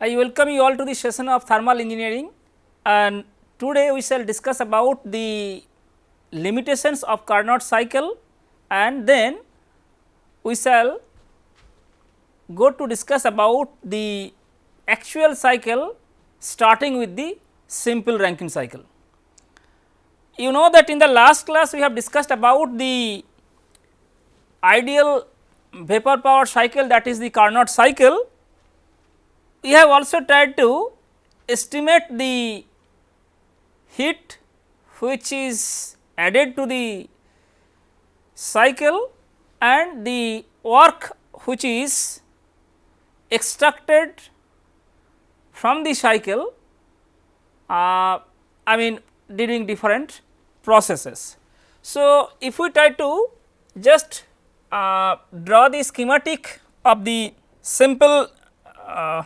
I welcome you all to the session of thermal engineering and today we shall discuss about the limitations of Carnot cycle and then we shall go to discuss about the actual cycle starting with the simple Rankine cycle. You know that in the last class we have discussed about the ideal vapor power cycle that is the Carnot cycle. We have also tried to estimate the heat which is added to the cycle and the work which is extracted from the cycle uh, I mean during different processes. So, if we try to just uh, draw the schematic of the simple uh,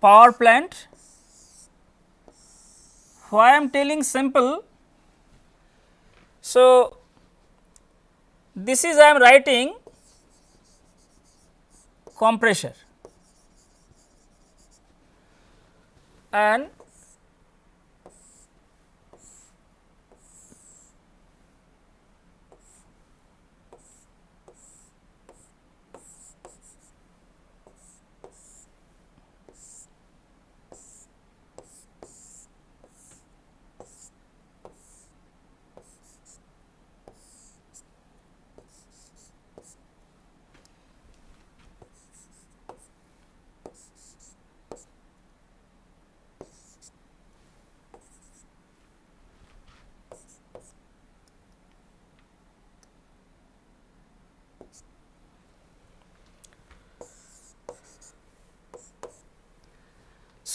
power plant why I am telling simple. So, this is I am writing compressor and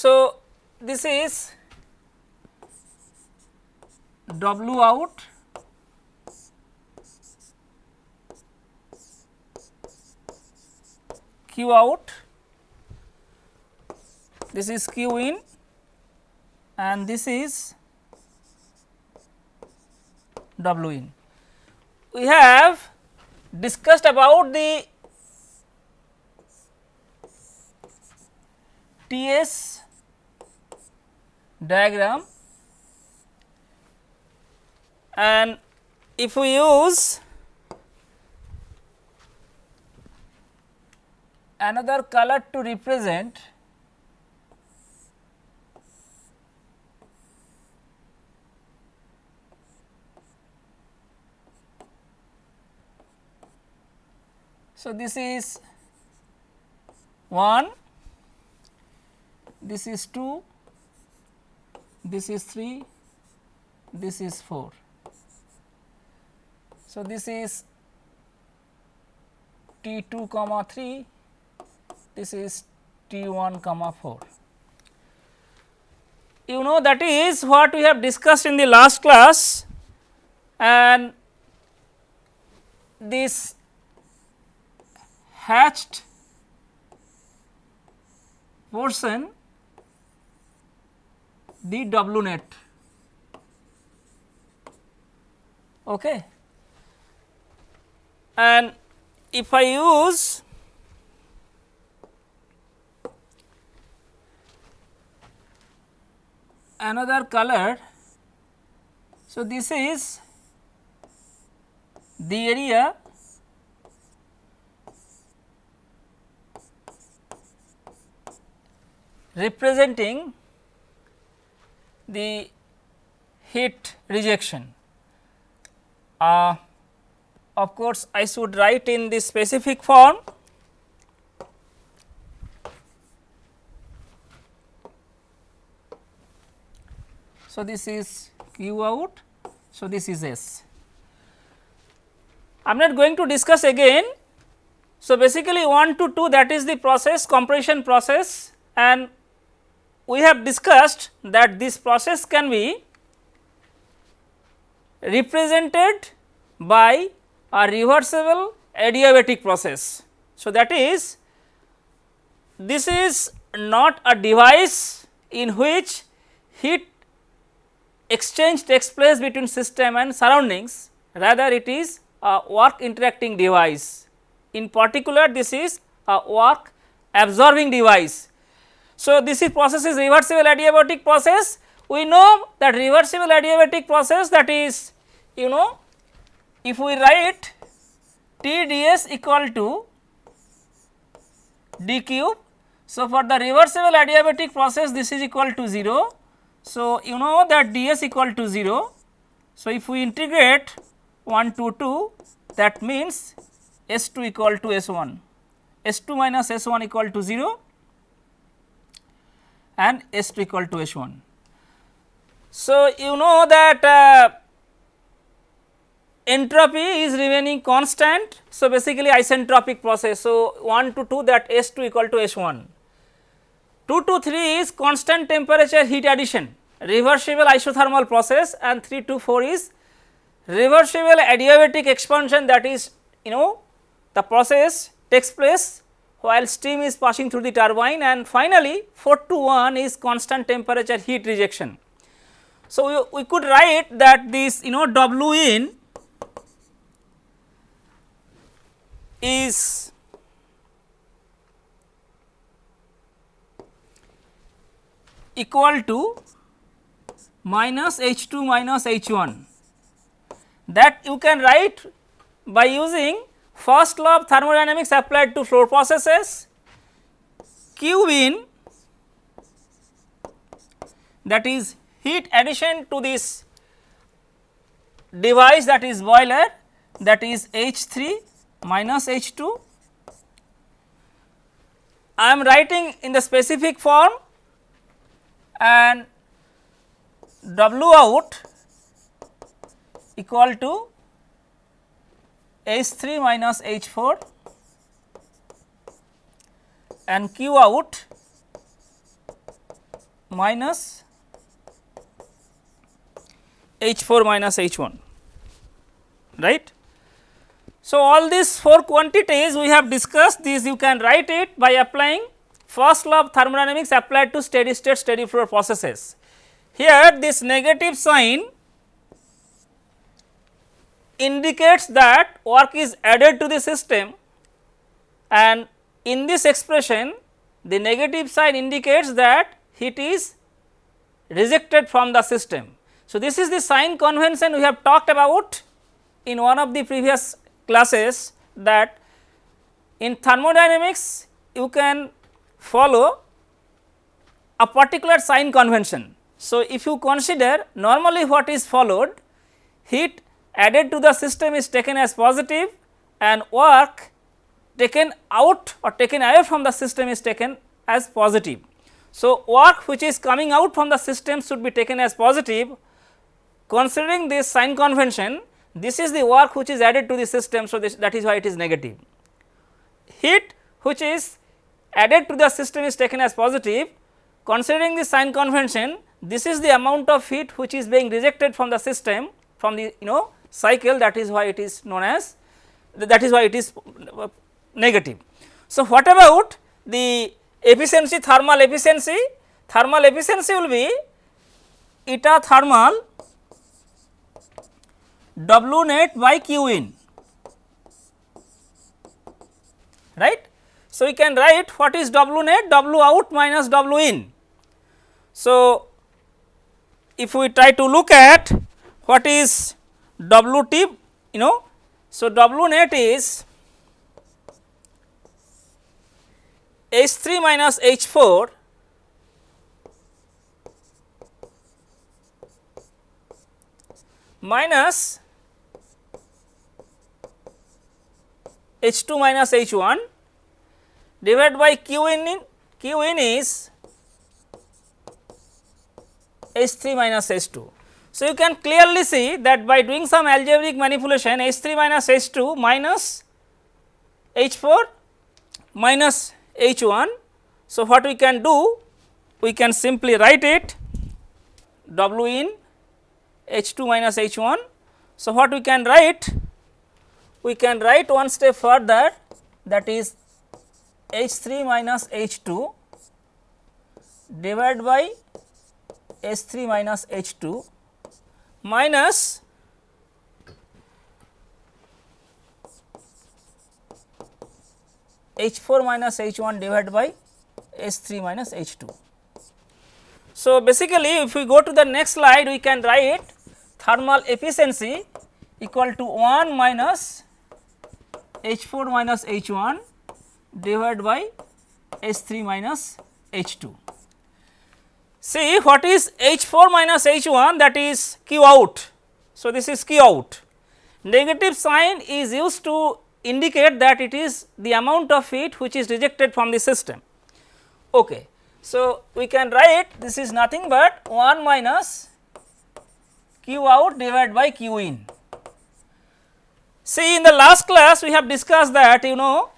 So, this is W out. Q out, this is Q in. And this is W in. We have discussed about the T s diagram. And if we use another color to represent So, this is 1, this is 2, this is 3, this is 4. So, this is T 2 comma 3, this is T 1 comma 4. You know that is what we have discussed in the last class and this hatched portion the W net. Okay. And if I use another color, so this is the area representing the heat rejection. Uh, of course, I should write in the specific form So, this is Q out, so this is S. I am not going to discuss again. So, basically 1 to 2 that is the process compression process and we have discussed that this process can be represented by a reversible adiabatic process. So, that is this is not a device in which heat exchange takes place between system and surroundings rather it is a work interacting device. In particular this is a work absorbing device. So, this is process is reversible adiabatic process we know that reversible adiabatic process that is you know if we write T ds equal to d cube. So, for the reversible adiabatic process this is equal to 0. So, you know that ds equal to 0. So, if we integrate 1 to 2 that means S 2 equal to S 1, S 2 minus S 1 equal to 0 and S 2 equal to S 1. So, you know that uh, entropy is remaining constant. So, basically isentropic process. So, 1 to 2 that S 2 equal to S 1. 2 to 3 is constant temperature heat addition reversible isothermal process and 3 to 4 is reversible adiabatic expansion that is you know the process takes place while steam is passing through the turbine and finally 4 to 1 is constant temperature heat rejection. So, we, we could write that this you know W in is equal to minus H 2 minus H 1 that you can write by using first law of thermodynamics applied to flow processes Q in that is heat addition to this device that is boiler that is H 3 minus H 2. I am writing in the specific form and W out equal to H 3 minus H 4 and Q out minus H 4 minus H 1 right. So, all these 4 quantities we have discussed these you can write it by applying first law of thermodynamics applied to steady state steady flow processes. Here this negative sign indicates that work is added to the system and in this expression the negative sign indicates that heat is rejected from the system. So, this is the sign convention we have talked about in one of the previous classes that in thermodynamics you can follow a particular sign convention. So, if you consider normally what is followed heat added to the system is taken as positive and work taken out or taken away from the system is taken as positive. So, work which is coming out from the system should be taken as positive considering this sign convention this is the work which is added to the system. So, this, that is why it is negative. Heat which is added to the system is taken as positive considering the sign convention this is the amount of heat which is being rejected from the system from the you know cycle that is why it is known as that is why it is uh, negative. So, what about the efficiency thermal efficiency thermal efficiency will be eta thermal W net by Q in right. So, we can write what is W net W out minus W in. So, if we try to look at what is W t you know. So, W net is H 3 minus H 4 minus H 2 minus H 1 divided by Q in, in Q in is H 3 minus H 2. So, you can clearly see that by doing some algebraic manipulation H 3 minus H 2 minus H 4 minus H 1. So, what we can do? We can simply write it W in H 2 minus H 1. So, what we can write? We can write one step further that is H 3 minus H 2 divided by H 3 minus H 2 minus H 4 minus H 1 divided by S 3 minus H 2. So, basically if we go to the next slide we can write thermal efficiency equal to 1 minus H 4 minus H 1 divided by H 3 minus H 2. See what is H 4 minus H 1 that is Q out. So, this is Q out. Negative sign is used to indicate that it is the amount of heat which is rejected from the system. Okay. So, we can write this is nothing but 1 minus Q out divided by Q in. See in the last class we have discussed that you know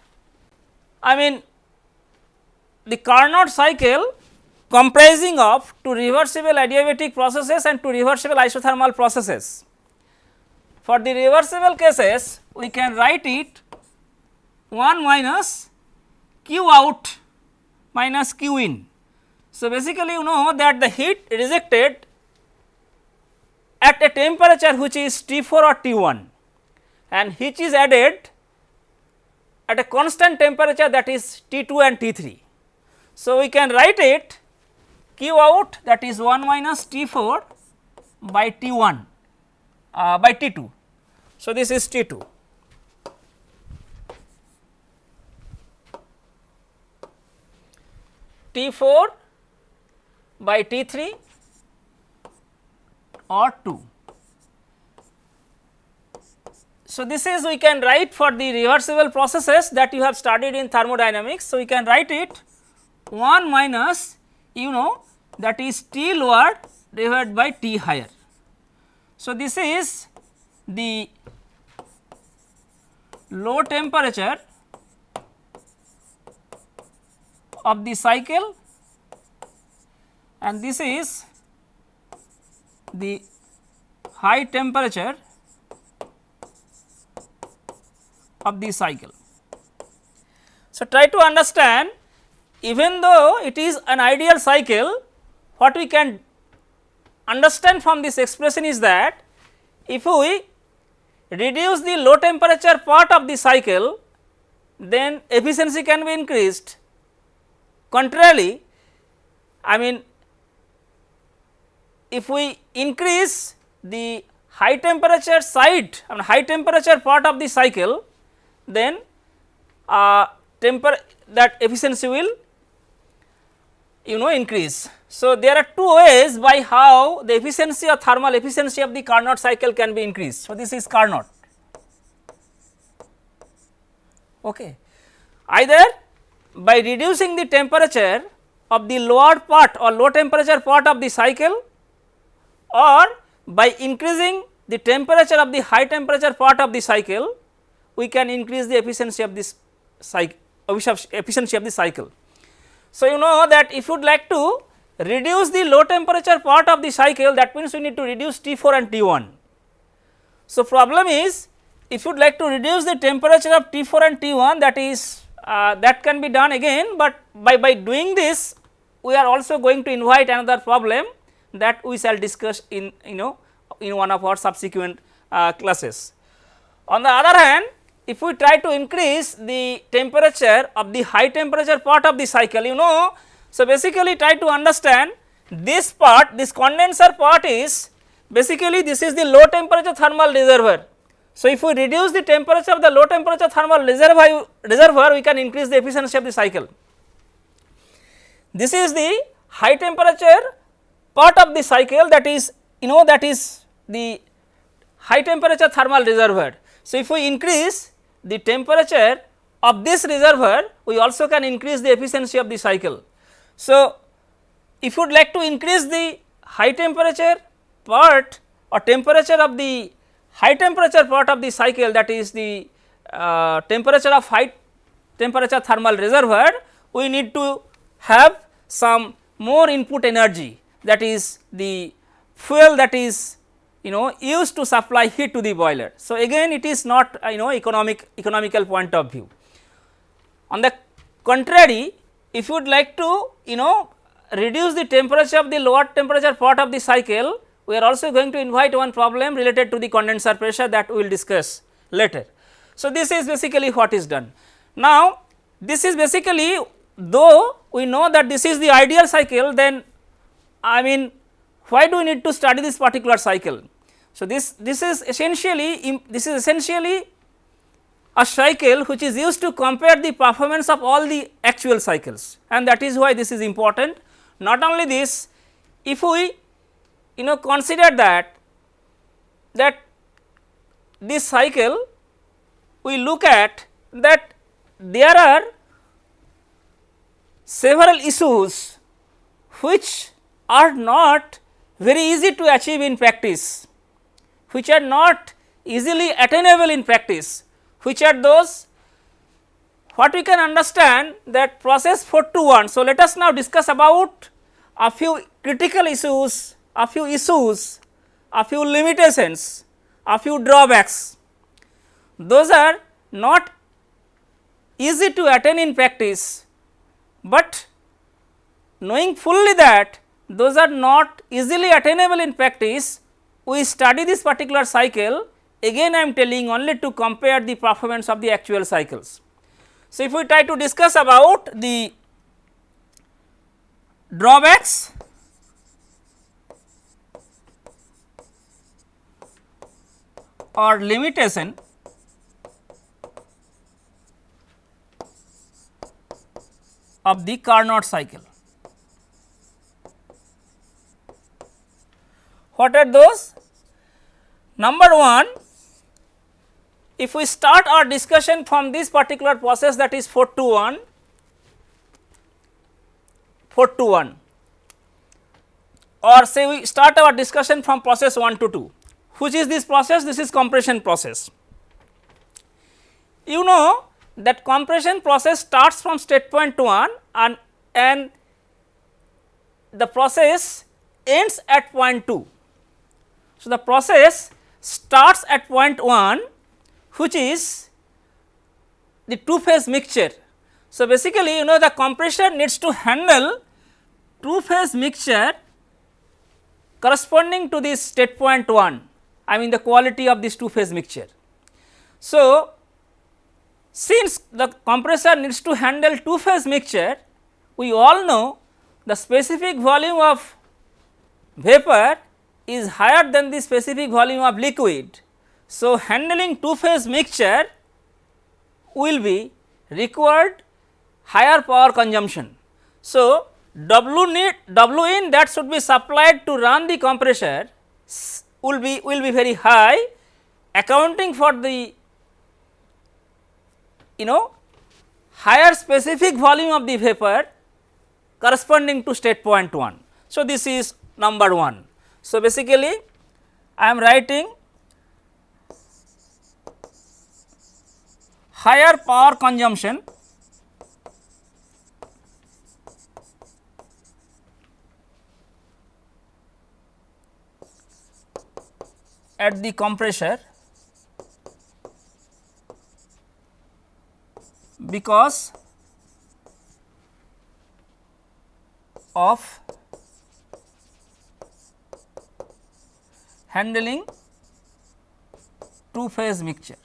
I mean the Carnot cycle comprising of two reversible adiabatic processes and two reversible isothermal processes. For the reversible cases we can write it 1 minus q out minus q in. So, basically you know that the heat rejected at a temperature which is T 4 or T 1 and which is added at a constant temperature that is T 2 and T 3. So, we can write it q out that is 1 minus T 4 by T 1 uh, by T 2. So, this is T 2. T 4 by T 3 or 2. So, this is we can write for the reversible processes that you have studied in thermodynamics. So, we can write it 1 minus you know that is T lower divided by T higher. So, this is the low temperature of the cycle and this is the high temperature of the cycle. So, try to understand even though it is an ideal cycle what we can understand from this expression is that if we reduce the low temperature part of the cycle then efficiency can be increased. Contrarily, I mean if we increase the high temperature side I mean high temperature part of the cycle then uh, temper that efficiency will you know increase. So, there are two ways by how the efficiency or thermal efficiency of the Carnot cycle can be increased. So, this is Carnot. Okay. Either by reducing the temperature of the lower part or low temperature part of the cycle or by increasing the temperature of the high temperature part of the cycle we can increase the efficiency of this cycle efficiency of the cycle. So, you know that if you would like to reduce the low temperature part of the cycle that means we need to reduce T 4 and T 1. So, problem is if you would like to reduce the temperature of T 4 and T 1 that is uh, that can be done again, but by, by doing this we are also going to invite another problem that we shall discuss in you know in one of our subsequent uh, classes. On the other hand if we try to increase the temperature of the high temperature part of the cycle you know. So, basically try to understand this part this condenser part is basically this is the low temperature thermal reservoir. So, if we reduce the temperature of the low temperature thermal reservoir, reservoir we can increase the efficiency of the cycle. This is the high temperature part of the cycle that is you know that is the high temperature thermal reservoir. So, if we increase the temperature of this reservoir we also can increase the efficiency of the cycle. So, if you would like to increase the high temperature part or temperature of the high temperature part of the cycle that is the uh, temperature of high temperature thermal reservoir we need to have some more input energy that is the fuel that is you know used to supply heat to the boiler. So, again it is not uh, you know economic economical point of view. On the contrary if you would like to you know reduce the temperature of the lower temperature part of the cycle, we are also going to invite one problem related to the condenser pressure that we will discuss later. So, this is basically what is done. Now, this is basically though we know that this is the ideal cycle then I mean why do we need to study this particular cycle. So, this, this is essentially this is essentially a cycle which is used to compare the performance of all the actual cycles and that is why this is important. Not only this, if we you know consider that that this cycle we look at that there are several issues which are not very easy to achieve in practice, which are not easily attainable in practice, which are those what we can understand that process 4 to 1. So, let us now discuss about a few critical issues, a few issues, a few limitations, a few drawbacks. Those are not easy to attain in practice, but knowing fully that those are not easily attainable in practice, we study this particular cycle again I am telling only to compare the performance of the actual cycles. So, if we try to discuss about the drawbacks or limitation of the Carnot cycle. What are those? Number 1, if we start our discussion from this particular process that is 4 to 1, 4 to 1 or say we start our discussion from process 1 to 2. Which is this process? This is compression process. You know that compression process starts from state point 1 and, and the process ends at point 2. So, the process starts at point 1 which is the two phase mixture. So, basically you know the compressor needs to handle two phase mixture corresponding to this state point 1 I mean the quality of this two phase mixture. So, since the compressor needs to handle two phase mixture, we all know the specific volume of vapor is higher than the specific volume of liquid. So, handling two phase mixture will be required higher power consumption. So, W need W in that should be supplied to run the compressor will be will be very high accounting for the you know higher specific volume of the vapor corresponding to state point 1. So, this is number 1. So, basically I am writing higher power consumption at the compressor because of handling two phase mixture.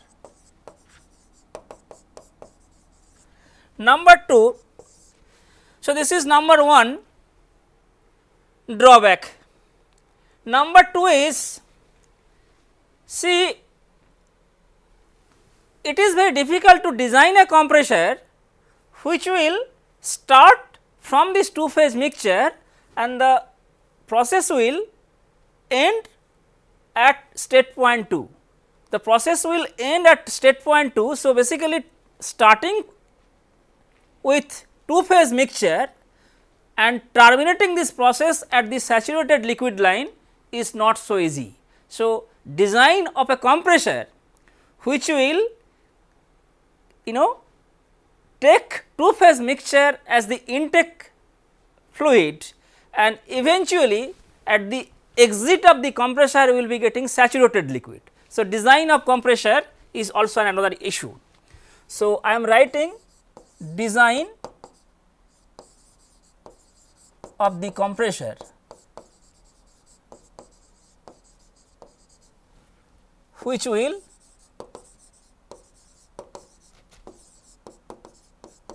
Number 2, so this is number 1 drawback. Number 2 is see it is very difficult to design a compressor which will start from this two phase mixture and the process will end at state point 2. The process will end at state point 2. So, basically starting with two phase mixture and terminating this process at the saturated liquid line is not so easy. So, design of a compressor which will you know take two phase mixture as the intake fluid and eventually at the exit of the compressor will be getting saturated liquid. So, design of compressor is also another issue. So, I am writing design of the compressor which will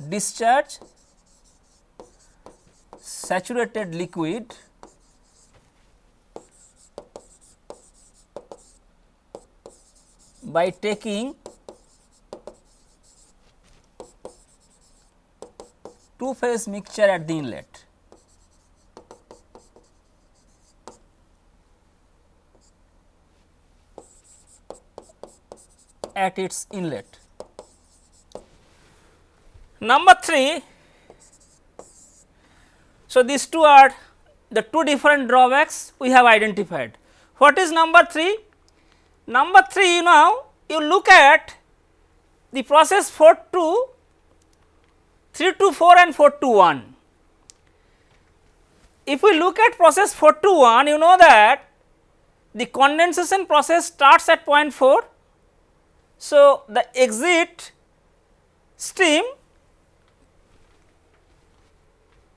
discharge saturated liquid by taking two phase mixture at the inlet. at its inlet. Number 3, so these two are the two different drawbacks we have identified. What is number 3? Number 3 you now you look at the process 4 to 3 to 4 and 4 to 1. If we look at process 4 to 1 you know that the condensation process starts at point 4 so, the exit stream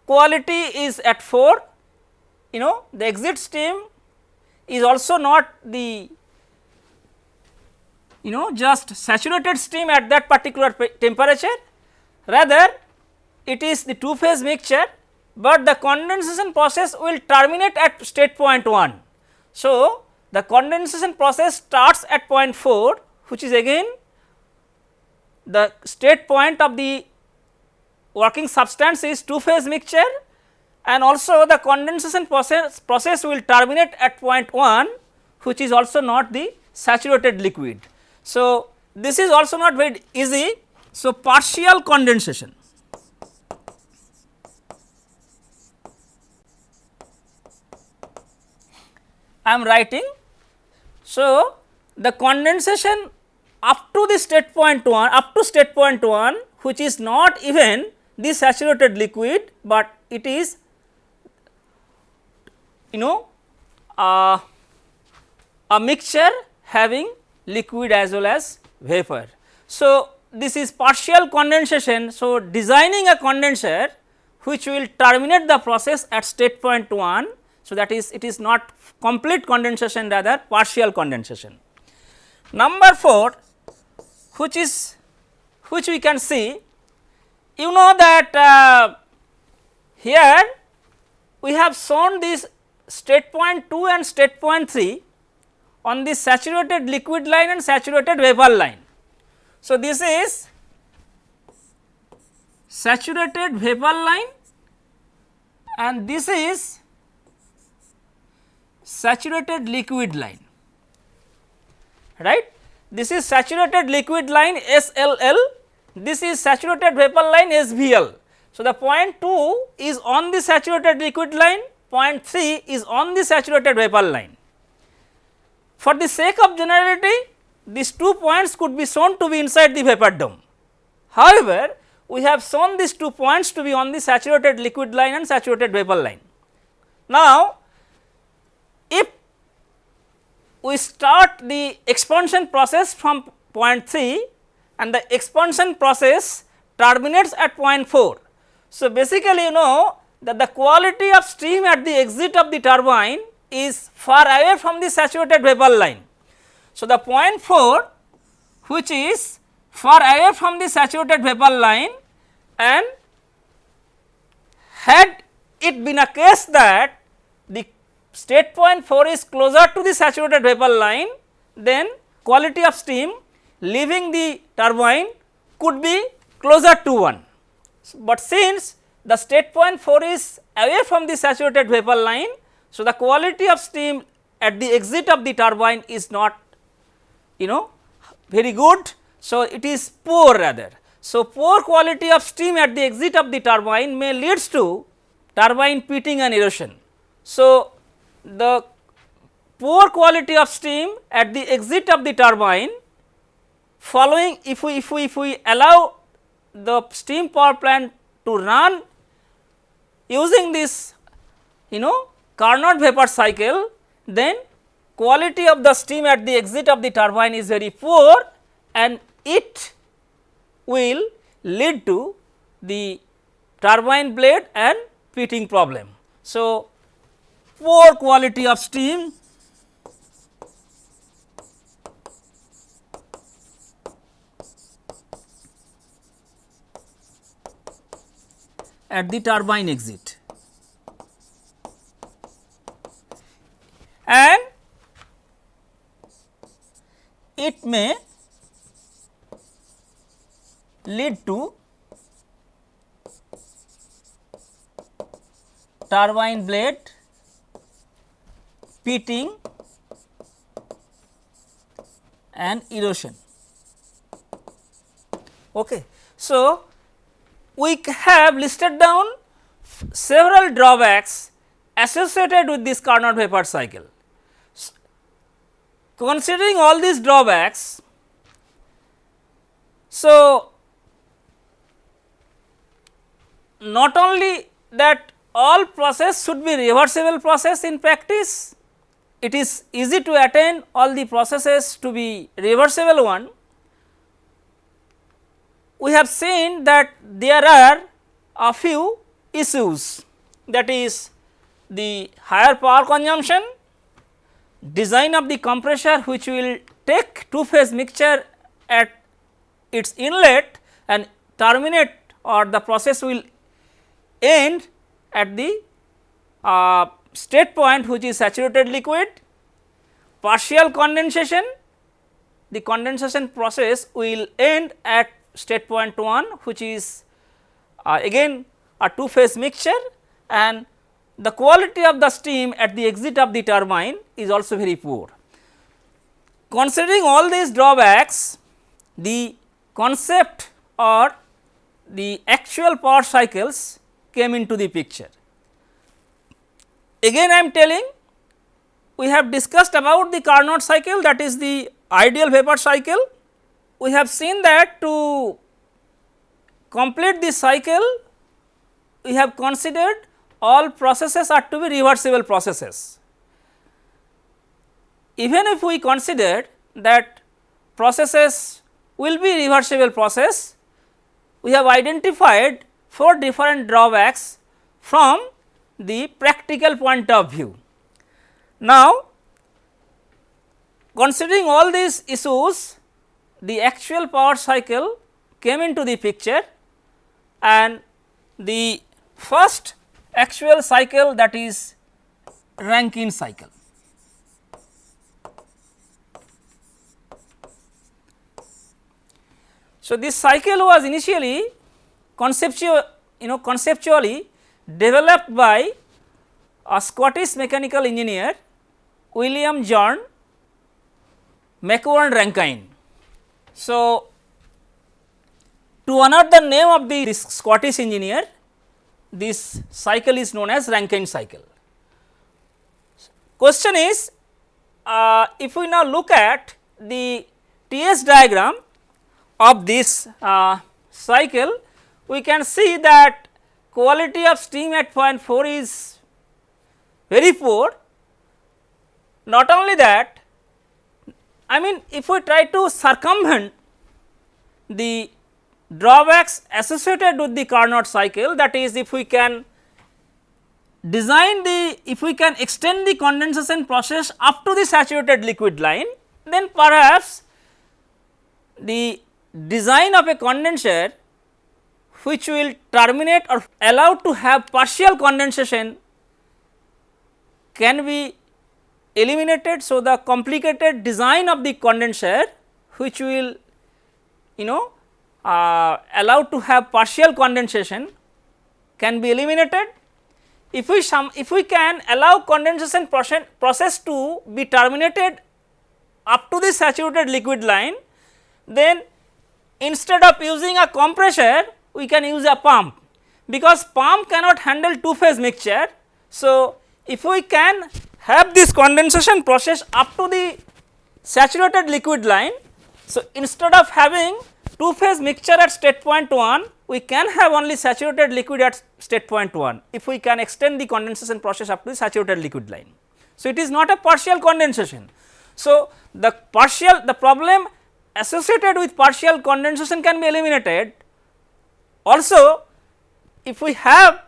quality is at 4, you know the exit stream is also not the you know just saturated steam at that particular temperature rather it is the two phase mixture, but the condensation process will terminate at state point 1. So, the condensation process starts at point 4 which is again the state point of the working substance is two phase mixture and also the condensation process, process will terminate at point 1 which is also not the saturated liquid. So, this is also not very easy. So, partial condensation. I am writing. So, the condensation up to the state point 1 up to state point 1 which is not even the saturated liquid, but it is you know uh, a mixture having liquid as well as vapor. So, this is partial condensation. So, designing a condenser which will terminate the process at state point 1. So, that is it is not complete condensation rather partial condensation. Number 4 which is which we can see you know that uh, here we have shown this state point 2 and state point 3 on the saturated liquid line and saturated vapor line. So, this is saturated vapor line and this is saturated liquid line right this is saturated liquid line SLL, this is saturated vapor line SVL. So, the point 2 is on the saturated liquid line, point 3 is on the saturated vapor line. For the sake of generality, these two points could be shown to be inside the vapor dome. However, we have shown these two points to be on the saturated liquid line and saturated vapor line. Now, if we start the expansion process from point 3 and the expansion process terminates at point 4. So, basically you know that the quality of steam at the exit of the turbine is far away from the saturated vapor line. So, the point 4 which is far away from the saturated vapor line and had it been a case that the state point 4 is closer to the saturated vapor line, then quality of steam leaving the turbine could be closer to 1. But since the state point 4 is away from the saturated vapor line, so the quality of steam at the exit of the turbine is not you know very good. So, it is poor rather. So, poor quality of steam at the exit of the turbine may leads to turbine pitting and erosion. So, the poor quality of steam at the exit of the turbine following if we if we if we allow the steam power plant to run using this you know Carnot vapor cycle then quality of the steam at the exit of the turbine is very poor and it will lead to the turbine blade and pitting problem. So, poor quality of steam at the turbine exit and it may lead to turbine blade pitting and erosion. Okay. So, we have listed down several drawbacks associated with this Carnot vapor cycle. Considering all these drawbacks, so not only that all process should be reversible process in practice, it is easy to attain all the processes to be reversible one. We have seen that there are a few issues that is the higher power consumption, design of the compressor which will take two phase mixture at its inlet and terminate or the process will end at the uh, state point which is saturated liquid, partial condensation, the condensation process will end at state point 1 which is uh, again a two phase mixture and the quality of the steam at the exit of the turbine is also very poor. Considering all these drawbacks, the concept or the actual power cycles came into the picture. Again I am telling we have discussed about the Carnot cycle that is the ideal vapor cycle. We have seen that to complete this cycle we have considered all processes are to be reversible processes. Even if we consider that processes will be reversible process, we have identified four different drawbacks from the practical point of view. Now, considering all these issues, the actual power cycle came into the picture and the first actual cycle that is Rankine cycle. So, this cycle was initially conceptual you know conceptually developed by a Scottish mechanical engineer William John Macquorn Rankine. So, to honor the name of the Scottish engineer this cycle is known as Rankine cycle. Question is uh, if we now look at the TS diagram of this uh, cycle, we can see that quality of steam at point 4 is very poor. Not only that, I mean if we try to circumvent the drawbacks associated with the Carnot cycle that is if we can design the if we can extend the condensation process up to the saturated liquid line then perhaps the design of a condenser which will terminate or allow to have partial condensation can be eliminated. So, the complicated design of the condenser which will you know uh, allowed to have partial condensation can be eliminated. If we if we can allow condensation process, process to be terminated up to the saturated liquid line, then instead of using a compressor, we can use a pump because pump cannot handle two phase mixture. So, if we can have this condensation process up to the saturated liquid line, so instead of having two phase mixture at state point 1 we can have only saturated liquid at state point 1 if we can extend the condensation process up to the saturated liquid line. So, it is not a partial condensation. So, the partial the problem associated with partial condensation can be eliminated. Also if we have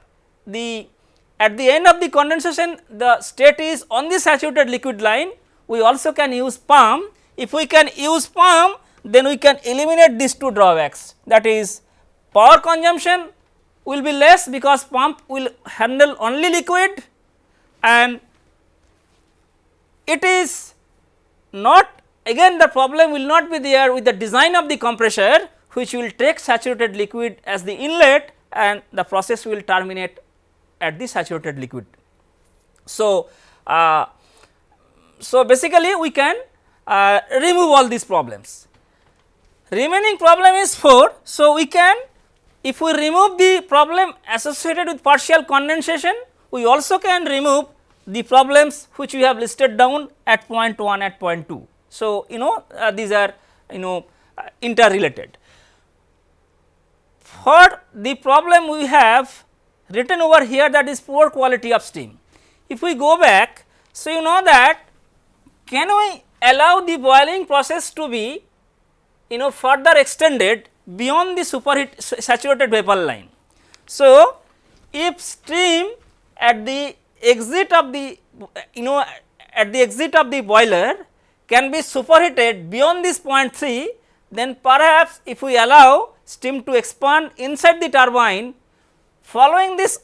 the at the end of the condensation the state is on the saturated liquid line we also can use pump. If we can use pump then we can eliminate these two drawbacks that is power consumption will be less because pump will handle only liquid and it is not again the problem will not be there with the design of the compressor which will take saturated liquid as the inlet and the process will terminate at the saturated liquid. So, uh, so basically we can uh, remove all these problems. Remaining problem is 4. So, we can if we remove the problem associated with partial condensation, we also can remove the problems which we have listed down at point 1 at point 2. So, you know uh, these are you know uh, interrelated. For the problem we have written over here that is poor quality of steam. If we go back, so you know that can we allow the boiling process to be you know further extended beyond the superheat saturated vapor line. So, if stream at the exit of the you know at the exit of the boiler can be superheated beyond this point 3 then perhaps if we allow steam to expand inside the turbine following this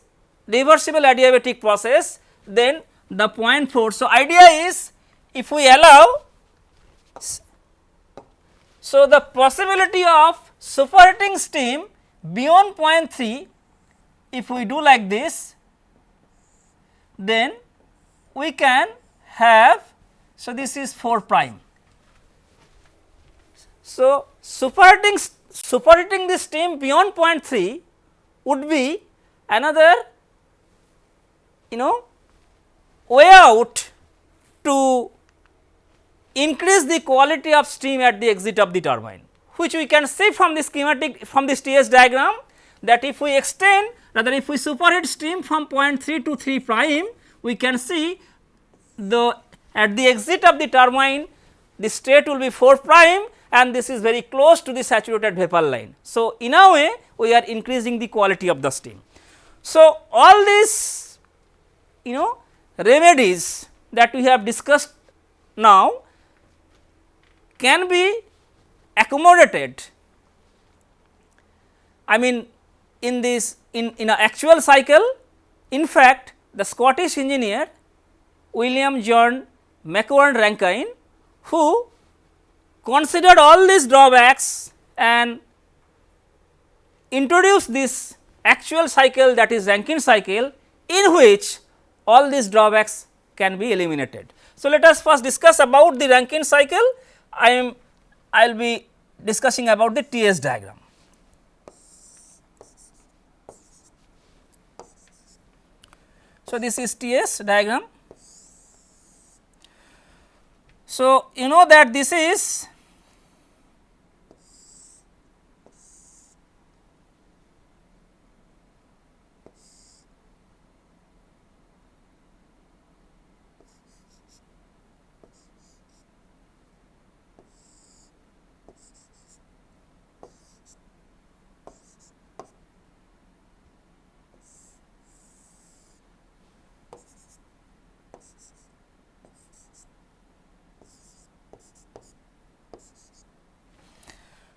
reversible adiabatic process then the point 4. So, idea is if we allow so the possibility of superheating steam beyond point 0.3 if we do like this then we can have so this is 4 prime. So, superheating superheating the steam beyond point 0.3 would be another you know way out to increase the quality of steam at the exit of the turbine which we can see from the schematic from this TS diagram that if we extend rather if we superheat steam from point 3 to 3 prime we can see the at the exit of the turbine the state will be 4 prime and this is very close to the saturated vapor line. So, in a way we are increasing the quality of the steam. So, all these you know remedies that we have discussed now can be accommodated I mean in this in, in an actual cycle in fact the Scottish engineer William John Macquorn Rankine who considered all these drawbacks and introduced this actual cycle that is Rankine cycle in which all these drawbacks can be eliminated. So, let us first discuss about the Rankine cycle I am I will be discussing about the TS diagram. So, this is TS diagram. So, you know that this is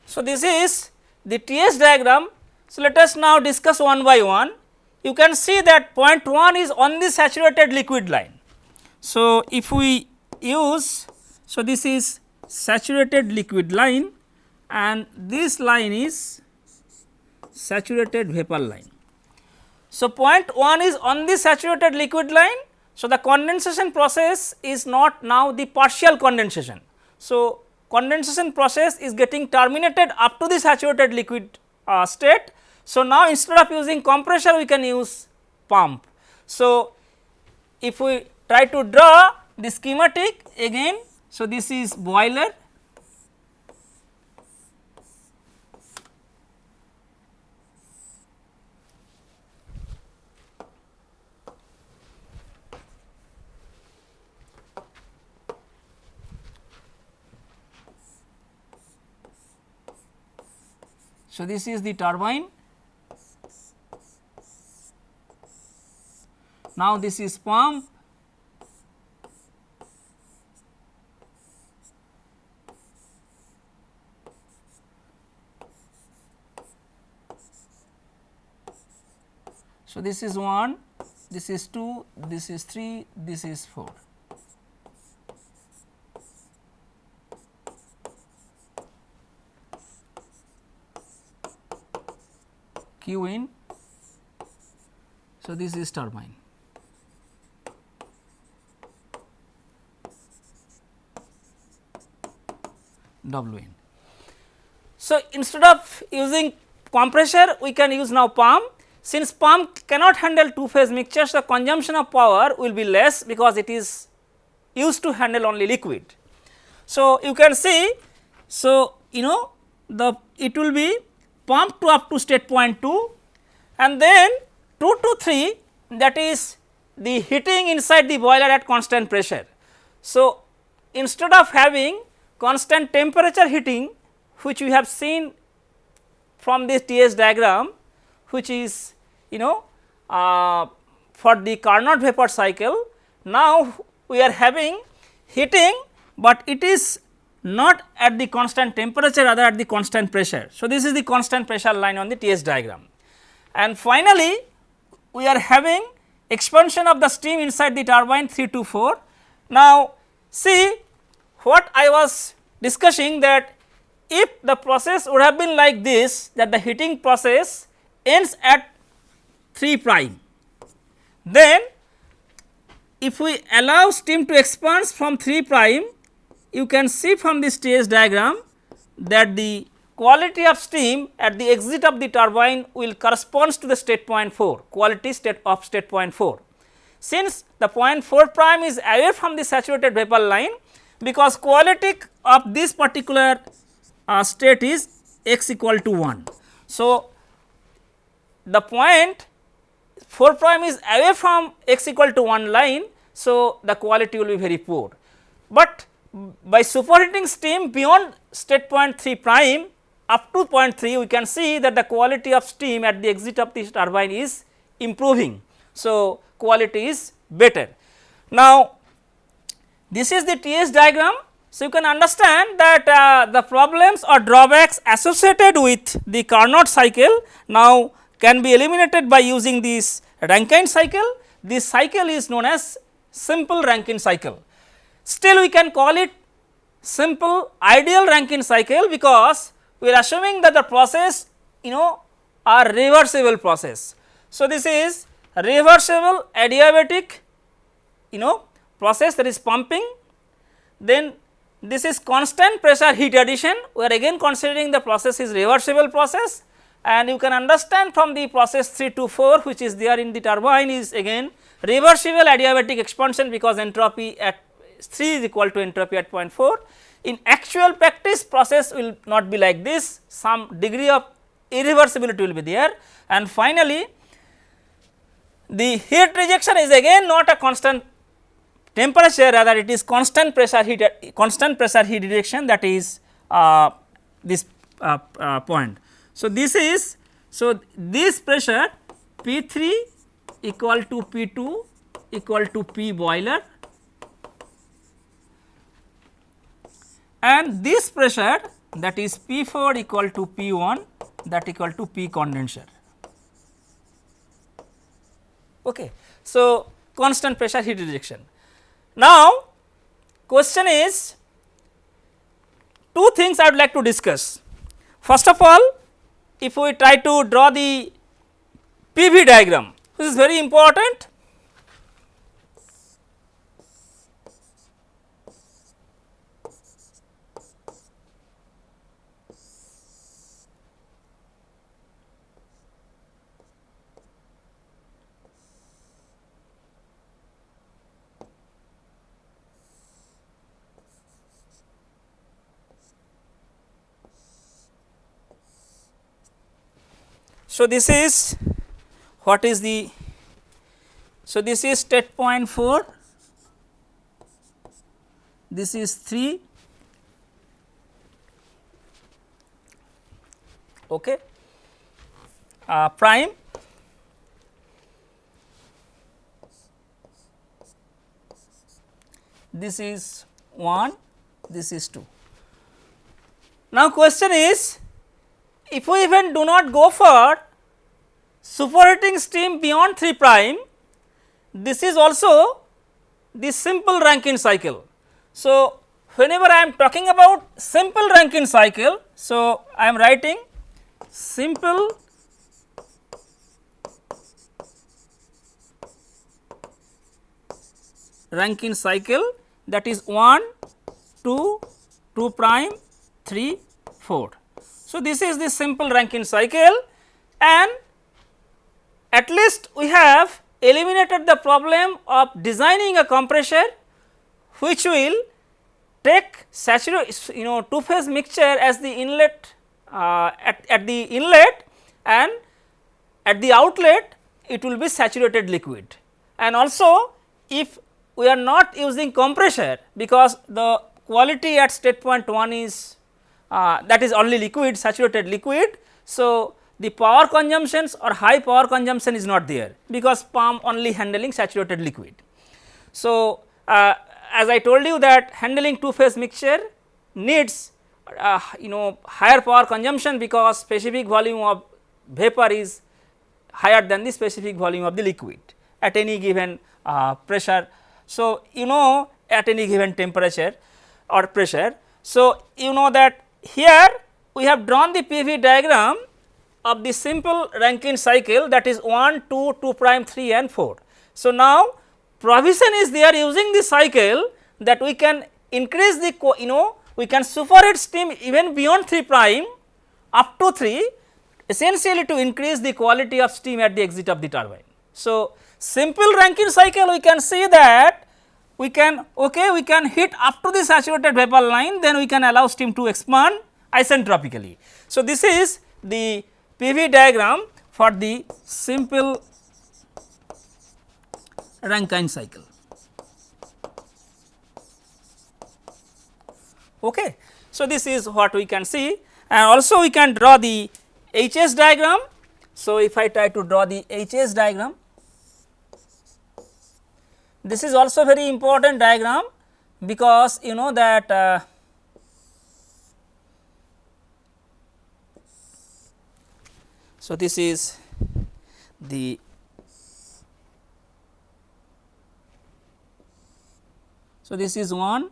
So, this is the TS diagram. So, let us now discuss one by one. You can see that point 1 is on the saturated liquid line. So, if we use, so this is saturated liquid line and this line is saturated vapor line. So, point 1 is on the saturated liquid line. So, the condensation process is not now the partial condensation. So, condensation process is getting terminated up to the saturated liquid uh, state. So, now instead of using compressor we can use pump. So, if we try to draw the schematic again, so this is boiler So, this is the turbine. Now, this is pump So, this is 1, this is 2, this is 3, this is 4. Q in. So, this is turbine. W in. So, instead of using compressor we can use now pump since pump cannot handle two phase mixtures the consumption of power will be less because it is used to handle only liquid. So, you can see so you know the it will be pumped to up to state point 2 and then 2 to 3 that is the heating inside the boiler at constant pressure. So, instead of having constant temperature heating which we have seen from this TS diagram which is you know uh, for the Carnot vapor cycle. Now, we are having heating, but it is not at the constant temperature rather at the constant pressure. So, this is the constant pressure line on the TS diagram. And finally, we are having expansion of the steam inside the turbine 3 to 4. Now, see what I was discussing that if the process would have been like this that the heating process ends at 3 prime. Then if we allow steam to expand from 3 prime, you can see from this TS diagram that the quality of steam at the exit of the turbine will corresponds to the state point 4, quality state of state point 4. Since the point 4 prime is away from the saturated vapor line, because quality of this particular uh, state is x equal to 1. So, the point 4 prime is away from x equal to 1 line. So, the quality will be very poor, but by superheating steam beyond state point 3 prime up to point 3 we can see that the quality of steam at the exit of this turbine is improving. So, quality is better. Now, this is the TS diagram. So, you can understand that uh, the problems or drawbacks associated with the Carnot cycle now can be eliminated by using this Rankine cycle. This cycle is known as simple Rankine cycle. Still we can call it simple ideal Rankine cycle because we are assuming that the process you know are reversible process. So, this is reversible adiabatic you know process that is pumping. Then this is constant pressure heat addition. We are again considering the process is reversible process. And you can understand from the process 3 to 4 which is there in the turbine is again reversible adiabatic expansion because entropy at 3 is equal to entropy at 0.4. In actual practice process will not be like this some degree of irreversibility will be there and finally the heat rejection is again not a constant temperature rather it is constant pressure heat constant pressure heat rejection that is uh, this uh, uh, point. So, this is so this pressure P 3 equal to P 2 equal to P boiler and this pressure that is P 4 equal to P 1 that equal to P condenser. Okay. So, constant pressure heat rejection. Now, question is two things I would like to discuss. First of all, if we try to draw the PV diagram, this is very important. So, this is what is the so this is state point 4 this is 3 okay uh, prime this is 1, this is 2. Now, question is if we even do not go for superheating steam beyond 3 prime, this is also the simple Rankine cycle. So, whenever I am talking about simple Rankine cycle, so I am writing simple Rankine cycle that is 1, 2, 2 prime, 3, 4. So, this is the simple Rankine cycle and at least we have eliminated the problem of designing a compressor which will take saturated you know two phase mixture as the inlet uh, at, at the inlet and at the outlet it will be saturated liquid and also if we are not using compressor because the quality at state point 1 is uh, that is only liquid saturated liquid. So, the power consumptions or high power consumption is not there because pump only handling saturated liquid. So, uh, as I told you that handling two phase mixture needs uh, you know higher power consumption because specific volume of vapor is higher than the specific volume of the liquid at any given uh, pressure. So, you know at any given temperature or pressure. So, you know that here we have drawn the PV diagram of the simple Rankine cycle that is 1, 2, 2 prime, 3 and 4. So, now provision is there using the cycle that we can increase the you know we can superheat steam even beyond 3 prime up to 3 essentially to increase the quality of steam at the exit of the turbine. So, simple Rankine cycle we can see that we can okay we can hit up to the saturated vapor line then we can allow steam to expand isentropically. So, this is the PV diagram for the simple Rankine cycle. Okay. So, this is what we can see and also we can draw the HS diagram. So, if I try to draw the HS diagram, this is also very important diagram because you know that uh, So, this is the So, this is 1,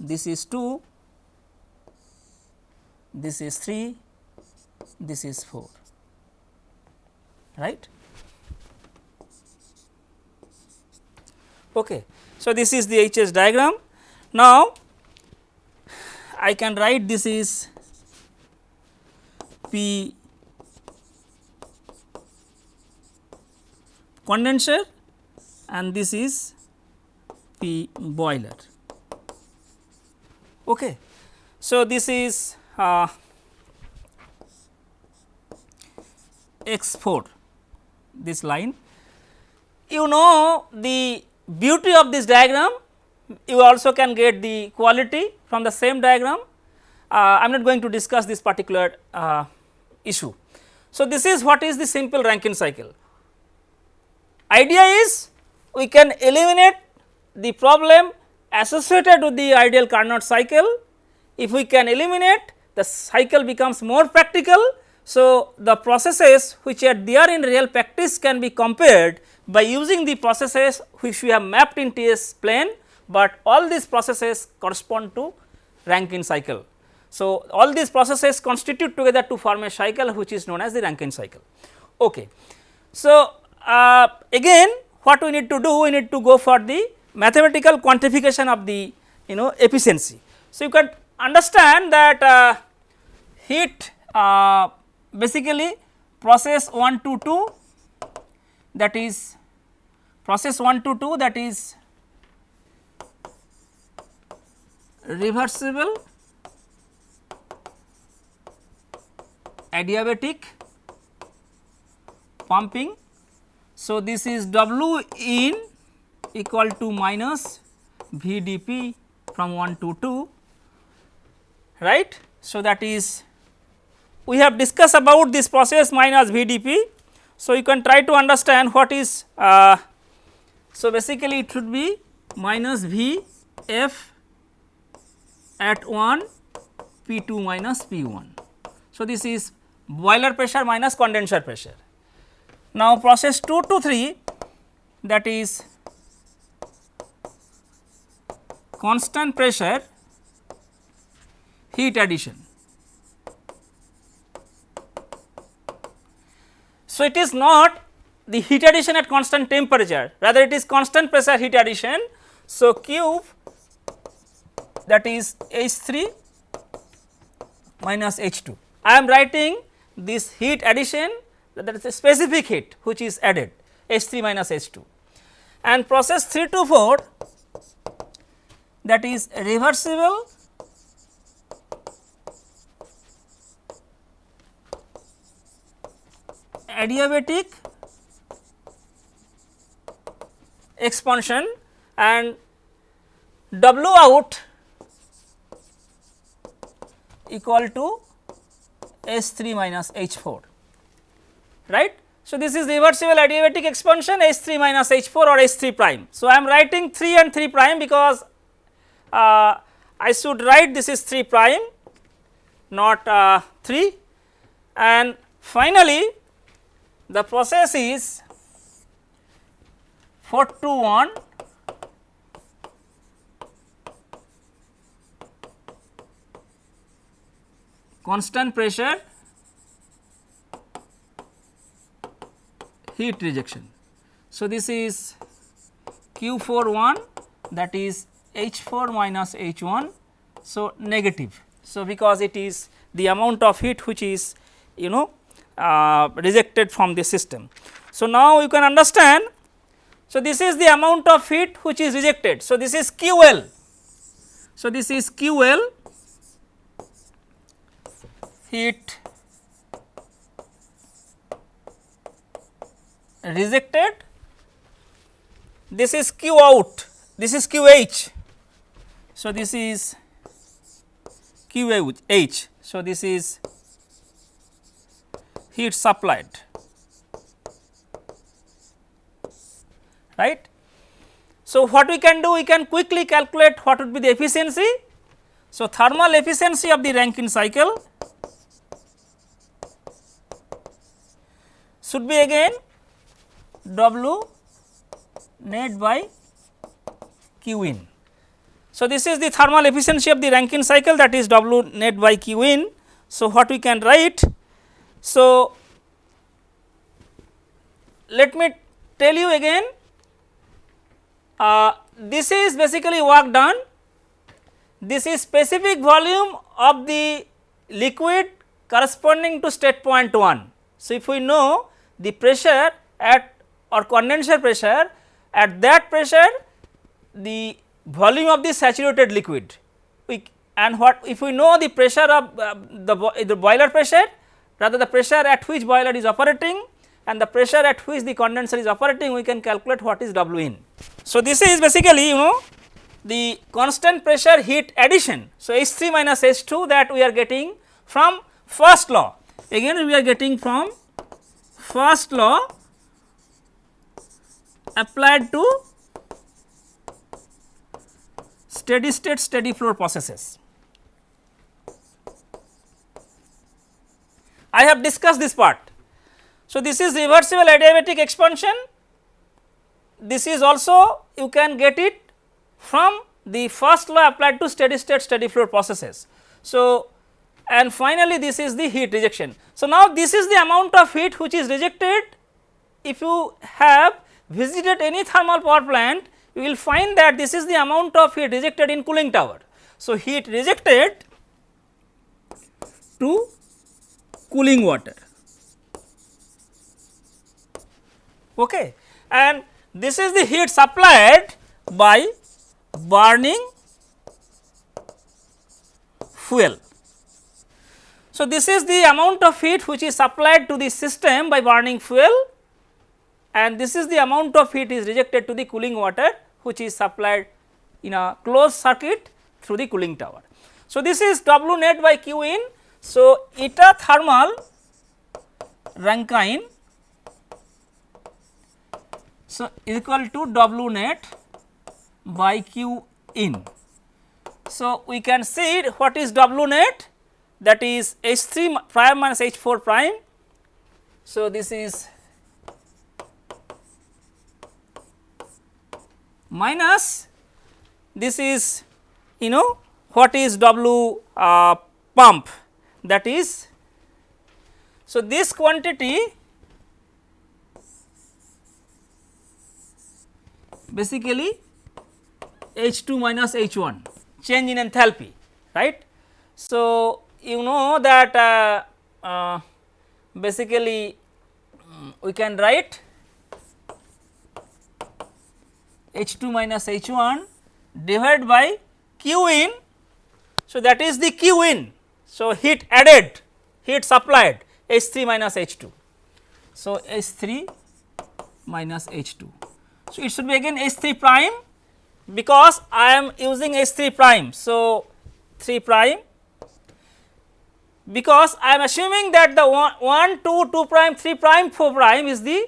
this is 2, this is 3, this is 4, right. Okay. So, this is the HS diagram. Now, I can write this is P condenser and this is P boiler. Okay. So, this is uh, X 4 this line. You know the beauty of this diagram you also can get the quality from the same diagram. Uh, I am not going to discuss this particular uh, issue. So, this is what is the simple Rankine cycle. Idea is we can eliminate the problem associated with the ideal Carnot cycle. If we can eliminate the cycle becomes more practical. So, the processes which are there in real practice can be compared by using the processes which we have mapped in TS plane, but all these processes correspond to Rankine cycle. So, all these processes constitute together to form a cycle which is known as the Rankine cycle. Okay. So, uh, again what we need to do we need to go for the mathematical quantification of the you know efficiency. So, you can understand that uh, heat uh, basically process 1 to 2 that is process 1 to 2 that is reversible adiabatic pumping so, this is W in equal to minus VdP from 1 to 2 right. So, that is we have discussed about this process minus VdP. So, you can try to understand what is uh, so basically it should be minus V f at 1 P 2 minus P 1. So, this is boiler pressure minus condenser pressure. Now, process 2 to 3 that is constant pressure heat addition. So, it is not the heat addition at constant temperature rather it is constant pressure heat addition. So, cube that is H 3 minus H 2. I am writing this heat addition that is a specific heat which is added H 3 minus H 2 and process 3 to 4 that is reversible. Adiabatic expansion and W out equal to S 3 minus H 4 right. So, this is reversible adiabatic expansion H 3 minus H 4 or H 3 prime. So, I am writing 3 and 3 prime because uh, I should write this is 3 prime not uh, 3 and finally, the process is 4 to 1 constant pressure heat rejection. So, this is Q 4 1 that is H 4 minus H 1. So, negative. So, because it is the amount of heat which is you know uh, rejected from the system. So, now you can understand. So, this is the amount of heat which is rejected. So, this is QL. So, this is QL heat rejected, this is Q out, this is QH. So, this is QH. So, this is heat supplied right. So, what we can do we can quickly calculate what would be the efficiency. So, thermal efficiency of the Rankine cycle should be again W net by Q in. So, this is the thermal efficiency of the Rankine cycle that is W net by Q in. So, what we can write so, let me tell you again uh, this is basically work done this is specific volume of the liquid corresponding to state point 1. So, if we know the pressure at or condenser pressure at that pressure the volume of the saturated liquid we and what if we know the pressure of uh, the, the boiler pressure rather the pressure at which boiler is operating and the pressure at which the condenser is operating we can calculate what is W in. So, this is basically you know the constant pressure heat addition. So, H 3 minus H 2 that we are getting from first law again we are getting from first law applied to steady state steady flow processes. I have discussed this part. So, this is reversible adiabatic expansion, this is also you can get it from the first law applied to steady state steady flow processes. So, and finally, this is the heat rejection. So, now this is the amount of heat which is rejected if you have visited any thermal power plant you will find that this is the amount of heat rejected in cooling tower. So, heat rejected to cooling water. Okay. And this is the heat supplied by burning fuel. So, this is the amount of heat which is supplied to the system by burning fuel and this is the amount of heat is rejected to the cooling water which is supplied in a closed circuit through the cooling tower. So, this is W net by Q in so, eta thermal Rankine so equal to W net by q in. So, we can see what is W net that is H 3 prime minus H 4 prime. So, this is minus this is you know what is W uh, pump that is. So, this quantity basically H 2 minus H 1 change in enthalpy right. So, you know that uh, uh, basically um, we can write H 2 minus H 1 divided by Q in. So, that is the Q in. So, heat added heat supplied H 3 minus H 2. So, H 3 minus H 2. So, it should be again H 3 prime because I am using H 3 prime. So, 3 prime because I am assuming that the 1, 1 2 2 prime 3 prime 4 prime is the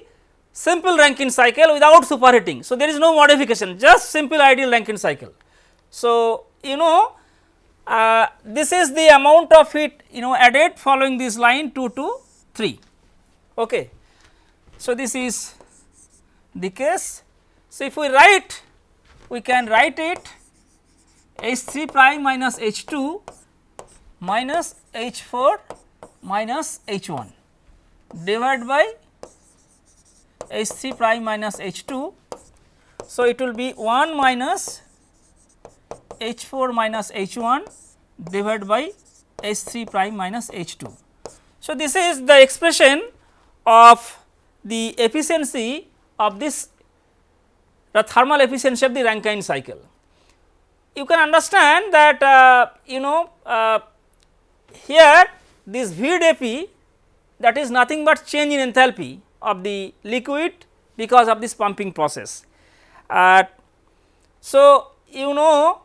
simple Rankine cycle without superheating. So, there is no modification just simple ideal Rankine cycle. So, you know uh, this is the amount of heat you know added following this line 2 to 3. Okay. So, this is the case. So, if we write we can write it H 3 prime minus H 2 minus H 4 minus H 1 divided by H 3 prime minus H 2. So, it will be 1 minus H 4 minus H 1 divided by H 3 prime minus H 2. So, this is the expression of the efficiency of this the thermal efficiency of the Rankine cycle. You can understand that uh, you know uh, here this VDP that is nothing but change in enthalpy of the liquid because of this pumping process. Uh, so, you know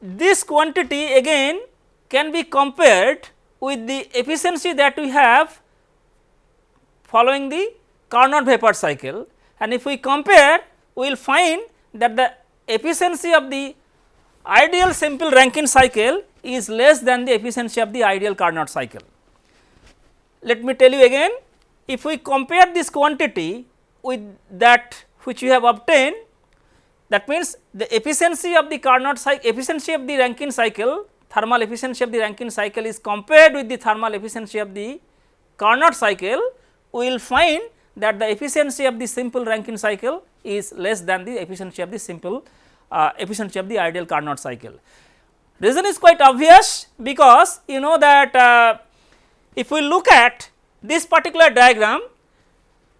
this quantity again can be compared with the efficiency that we have following the Carnot vapor cycle and if we compare we will find that the efficiency of the ideal simple Rankine cycle is less than the efficiency of the ideal Carnot cycle. Let me tell you again if we compare this quantity with that which we have obtained that means the efficiency of the Carnot cycle efficiency of the Rankine cycle thermal efficiency of the Rankine cycle is compared with the thermal efficiency of the Carnot cycle we will find that the efficiency of the simple Rankine cycle is less than the efficiency of the simple uh, efficiency of the ideal Carnot cycle. Reason is quite obvious because you know that uh, if we look at this particular diagram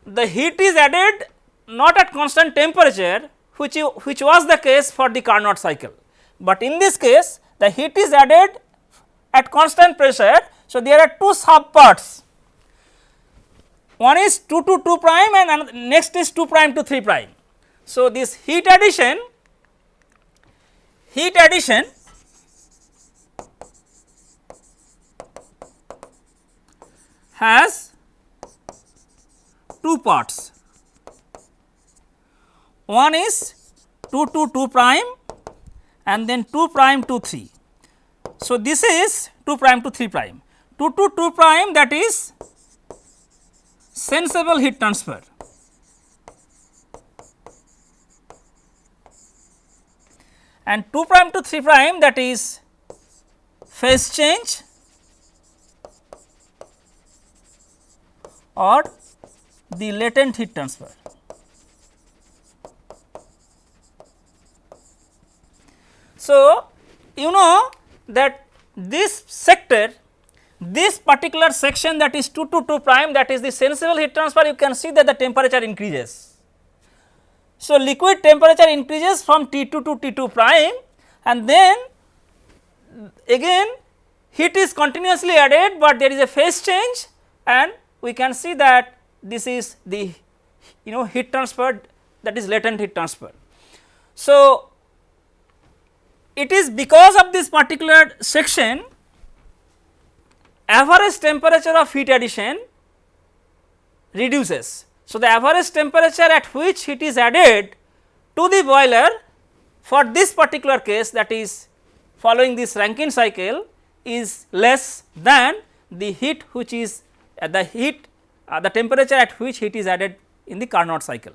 the heat is added not at constant temperature which, you, which was the case for the Carnot cycle, but in this case the heat is added at constant pressure. So, there are two sub parts one is 2 to 2 prime and next is 2 prime to 3 prime. So, this heat addition heat addition has two parts. One is 2 to 2 prime and then 2 prime to 3. So, this is 2 prime to 3 prime. 2 to 2 prime that is sensible heat transfer. And 2 prime to 3 prime that is phase change or the latent heat transfer. So, you know that this sector this particular section that is 2 to 2 prime that is the sensible heat transfer you can see that the temperature increases. So, liquid temperature increases from T2 to T2 prime and then again heat is continuously added, but there is a phase change and we can see that this is the you know heat transfer that is latent heat transfer. So, it is because of this particular section average temperature of heat addition reduces. So, the average temperature at which heat is added to the boiler for this particular case that is following this Rankine cycle is less than the heat which is uh, the heat uh, the temperature at which heat is added in the Carnot cycle.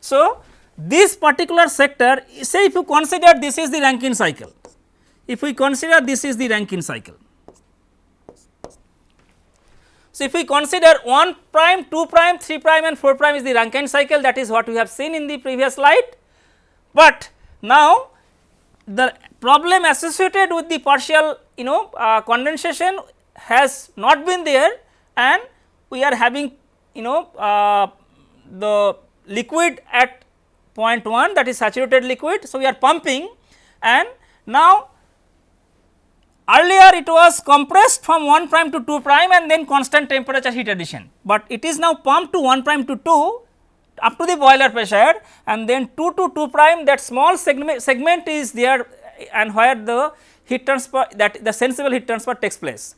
So, this particular sector say if you consider this is the Rankine cycle, if we consider this is the Rankine cycle. So, if we consider 1 prime, 2 prime, 3 prime and 4 prime is the Rankine cycle that is what we have seen in the previous slide, but now the problem associated with the partial you know uh, condensation has not been there and we are having you know uh, the liquid at point 1 that is saturated liquid. So, we are pumping and now earlier it was compressed from 1 prime to 2 prime and then constant temperature heat addition, but it is now pumped to 1 prime to 2 up to the boiler pressure and then 2 to 2 prime that small segment, segment is there and where the heat transfer that the sensible heat transfer takes place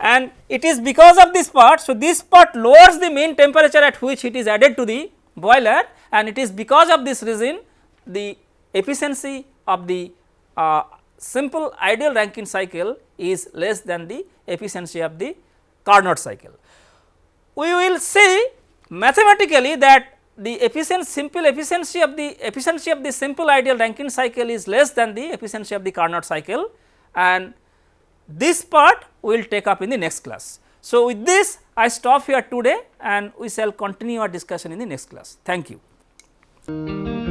and it is because of this part. So, this part lowers the mean temperature at which it is added to the boiler and it is because of this reason the efficiency of the uh, simple ideal Rankine cycle is less than the efficiency of the Carnot cycle. We will see mathematically that the efficiency simple efficiency of the efficiency of the simple ideal Rankine cycle is less than the efficiency of the Carnot cycle and this part we will take up in the next class. So, with this I stop here today and we shall continue our discussion in the next class. Thank you.